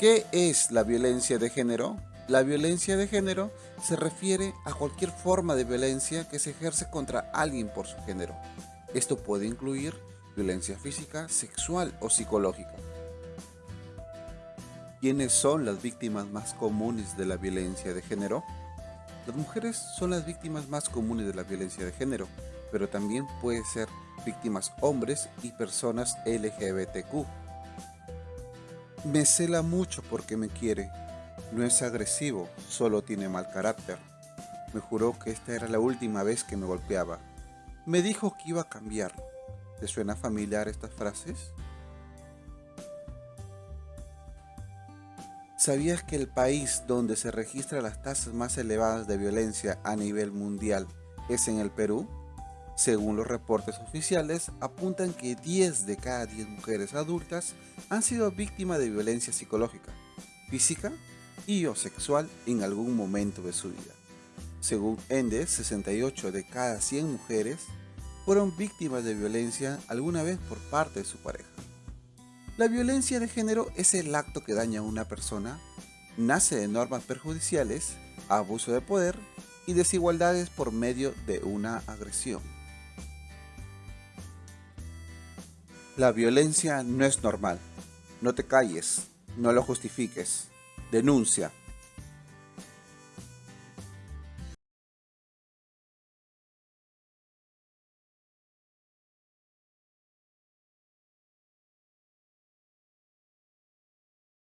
¿Qué es la violencia de género? La violencia de género se refiere a cualquier forma de violencia que se ejerce contra alguien por su género. Esto puede incluir violencia física, sexual o psicológica. ¿Quiénes son las víctimas más comunes de la violencia de género? Las mujeres son las víctimas más comunes de la violencia de género, pero también puede ser víctimas hombres y personas LGBTQ. Me cela mucho porque me quiere. No es agresivo, solo tiene mal carácter. Me juró que esta era la última vez que me golpeaba. Me dijo que iba a cambiar. ¿Te suena familiar estas frases? ¿Sabías que el país donde se registran las tasas más elevadas de violencia a nivel mundial es en el Perú? Según los reportes oficiales, apuntan que 10 de cada 10 mujeres adultas han sido víctimas de violencia psicológica, física y o sexual en algún momento de su vida. Según Endes, 68 de cada 100 mujeres fueron víctimas de violencia alguna vez por parte de su pareja. La violencia de género es el acto que daña a una persona, nace de normas perjudiciales, abuso de poder y desigualdades por medio de una agresión. La violencia no es normal. No te calles, no lo justifiques. Denuncia.